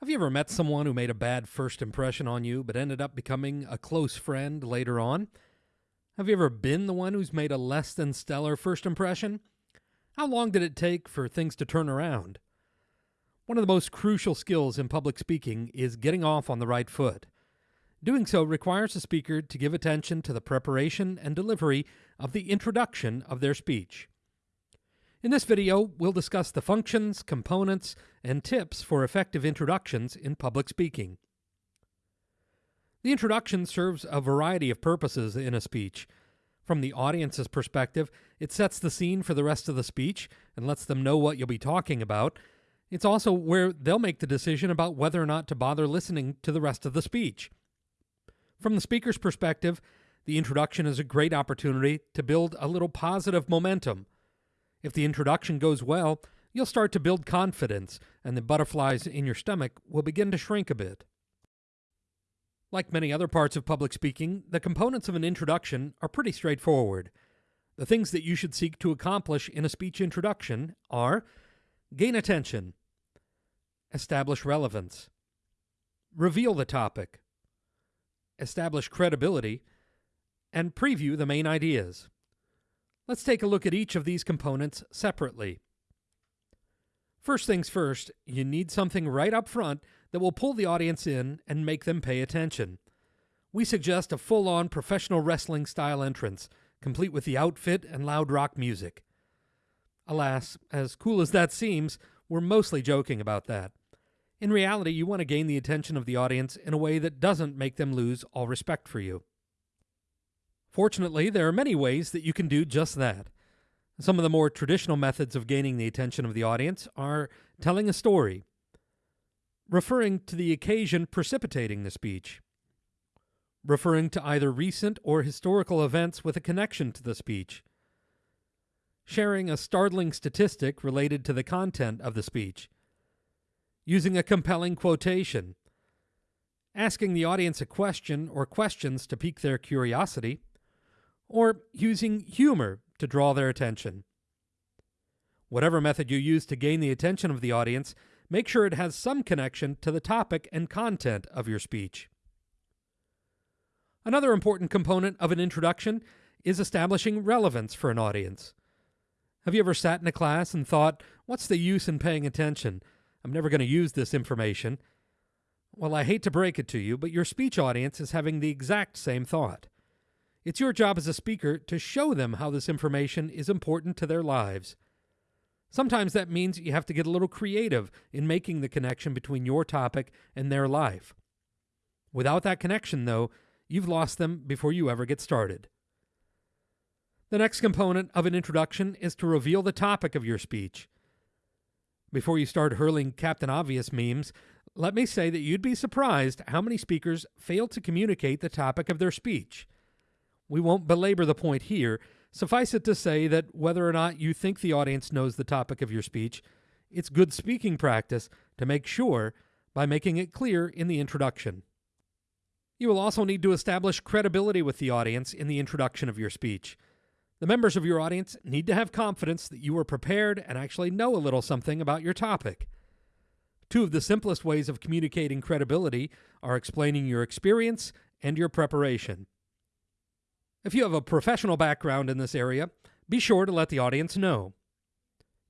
Have you ever met someone who made a bad first impression on you but ended up becoming a close friend later on? Have you ever been the one who's made a less than stellar first impression? How long did it take for things to turn around? One of the most crucial skills in public speaking is getting off on the right foot. Doing so requires a speaker to give attention to the preparation and delivery of the introduction of their speech. In this video, we'll discuss the functions, components, and tips for effective introductions in public speaking. The introduction serves a variety of purposes in a speech. From the audience's perspective, it sets the scene for the rest of the speech and lets them know what you'll be talking about. It's also where they'll make the decision about whether or not to bother listening to the rest of the speech. From the speaker's perspective, the introduction is a great opportunity to build a little positive momentum if the introduction goes well, you'll start to build confidence, and the butterflies in your stomach will begin to shrink a bit. Like many other parts of public speaking, the components of an introduction are pretty straightforward. The things that you should seek to accomplish in a speech introduction are gain attention, establish relevance, reveal the topic, establish credibility, and preview the main ideas. Let's take a look at each of these components separately. First things first, you need something right up front that will pull the audience in and make them pay attention. We suggest a full on professional wrestling style entrance, complete with the outfit and loud rock music. Alas, as cool as that seems, we're mostly joking about that. In reality, you want to gain the attention of the audience in a way that doesn't make them lose all respect for you. Fortunately, there are many ways that you can do just that. Some of the more traditional methods of gaining the attention of the audience are telling a story, referring to the occasion precipitating the speech, referring to either recent or historical events with a connection to the speech, sharing a startling statistic related to the content of the speech, using a compelling quotation, asking the audience a question or questions to pique their curiosity, or using humor to draw their attention. Whatever method you use to gain the attention of the audience, make sure it has some connection to the topic and content of your speech. Another important component of an introduction is establishing relevance for an audience. Have you ever sat in a class and thought, what's the use in paying attention? I'm never going to use this information. Well, I hate to break it to you, but your speech audience is having the exact same thought. It's your job as a speaker to show them how this information is important to their lives. Sometimes that means you have to get a little creative in making the connection between your topic and their life. Without that connection, though, you've lost them before you ever get started. The next component of an introduction is to reveal the topic of your speech. Before you start hurling Captain Obvious memes, let me say that you'd be surprised how many speakers fail to communicate the topic of their speech. We won't belabor the point here. Suffice it to say that whether or not you think the audience knows the topic of your speech, it's good speaking practice to make sure by making it clear in the introduction. You will also need to establish credibility with the audience in the introduction of your speech. The members of your audience need to have confidence that you are prepared and actually know a little something about your topic. Two of the simplest ways of communicating credibility are explaining your experience and your preparation. If you have a professional background in this area, be sure to let the audience know.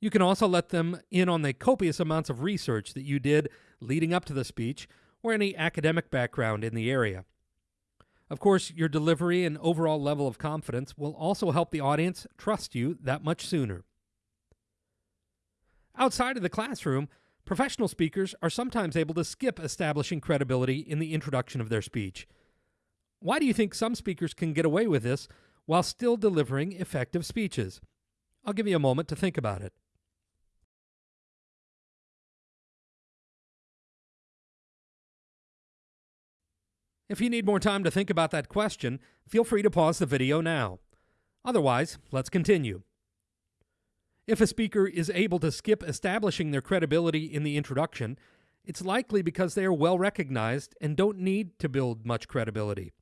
You can also let them in on the copious amounts of research that you did leading up to the speech or any academic background in the area. Of course, your delivery and overall level of confidence will also help the audience trust you that much sooner. Outside of the classroom, professional speakers are sometimes able to skip establishing credibility in the introduction of their speech why do you think some speakers can get away with this while still delivering effective speeches? I'll give you a moment to think about it. If you need more time to think about that question, feel free to pause the video now. Otherwise, let's continue. If a speaker is able to skip establishing their credibility in the introduction, it's likely because they are well recognized and don't need to build much credibility.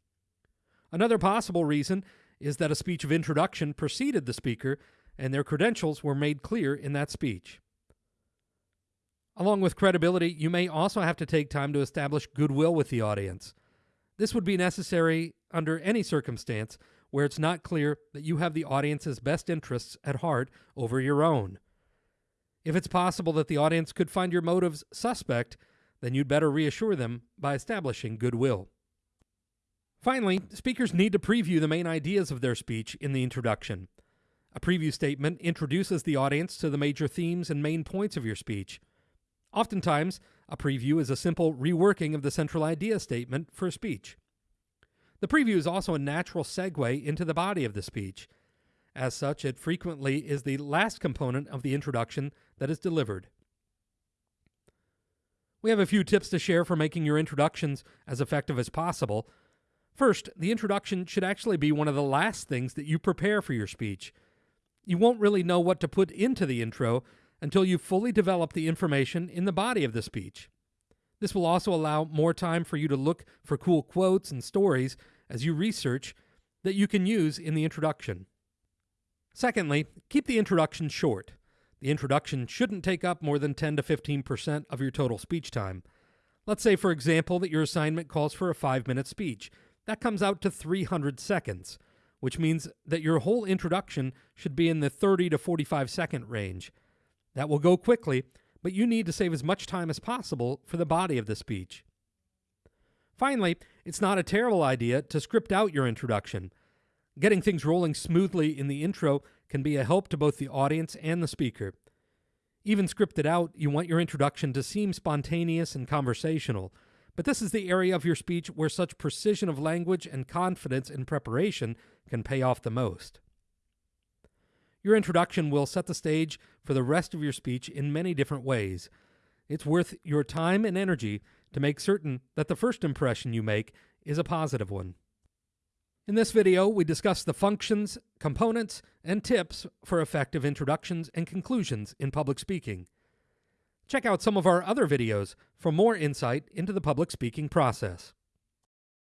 Another possible reason is that a speech of introduction preceded the speaker and their credentials were made clear in that speech. Along with credibility, you may also have to take time to establish goodwill with the audience. This would be necessary under any circumstance where it's not clear that you have the audience's best interests at heart over your own. If it's possible that the audience could find your motives suspect, then you'd better reassure them by establishing goodwill. Finally, speakers need to preview the main ideas of their speech in the introduction. A preview statement introduces the audience to the major themes and main points of your speech. Oftentimes, a preview is a simple reworking of the central idea statement for a speech. The preview is also a natural segue into the body of the speech. As such, it frequently is the last component of the introduction that is delivered. We have a few tips to share for making your introductions as effective as possible. First, the introduction should actually be one of the last things that you prepare for your speech. You won't really know what to put into the intro until you've fully developed the information in the body of the speech. This will also allow more time for you to look for cool quotes and stories as you research that you can use in the introduction. Secondly, keep the introduction short. The introduction shouldn't take up more than 10 to 15% of your total speech time. Let's say, for example, that your assignment calls for a five minute speech. That comes out to 300 seconds, which means that your whole introduction should be in the 30 to 45 second range. That will go quickly, but you need to save as much time as possible for the body of the speech. Finally, it's not a terrible idea to script out your introduction. Getting things rolling smoothly in the intro can be a help to both the audience and the speaker. Even scripted out, you want your introduction to seem spontaneous and conversational, but this is the area of your speech where such precision of language and confidence in preparation can pay off the most. Your introduction will set the stage for the rest of your speech in many different ways. It's worth your time and energy to make certain that the first impression you make is a positive one. In this video, we discuss the functions, components, and tips for effective introductions and conclusions in public speaking. Check out some of our other videos for more insight into the public speaking process.